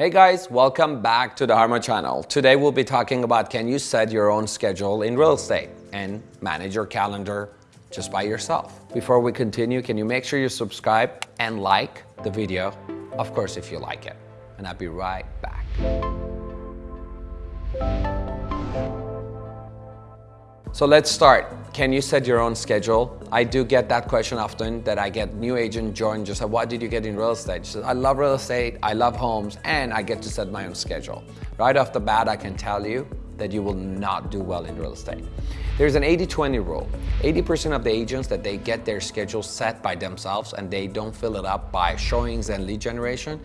Hey guys, welcome back to the Harma channel. Today we'll be talking about can you set your own schedule in real estate and manage your calendar just by yourself. Before we continue, can you make sure you subscribe and like the video? Of course, if you like it. And I'll be right back. So let's start. Can you set your own schedule? I do get that question often that I get new agent join just say, what did you get in real estate? She says, I love real estate, I love homes, and I get to set my own schedule. Right off the bat, I can tell you that you will not do well in real estate. There's an 80-20 rule. 80% of the agents that they get their schedule set by themselves and they don't fill it up by showings and lead generation,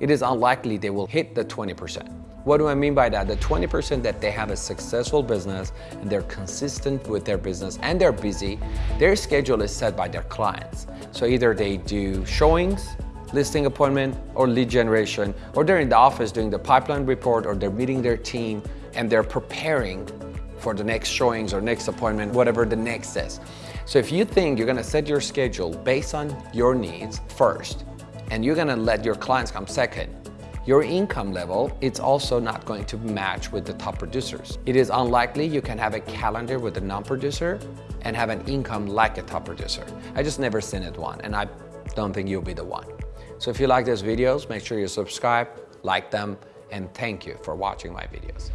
it is unlikely they will hit the 20%. What do I mean by that? The 20% that they have a successful business and they're consistent with their business and they're busy, their schedule is set by their clients. So either they do showings, listing appointment, or lead generation, or they're in the office doing the pipeline report, or they're meeting their team and they're preparing for the next showings or next appointment, whatever the next is. So if you think you're gonna set your schedule based on your needs first, and you're gonna let your clients come second, your income level, it's also not going to match with the top producers. It is unlikely you can have a calendar with a non-producer and have an income like a top producer. I just never seen it one and I don't think you'll be the one. So if you like these videos, make sure you subscribe, like them, and thank you for watching my videos.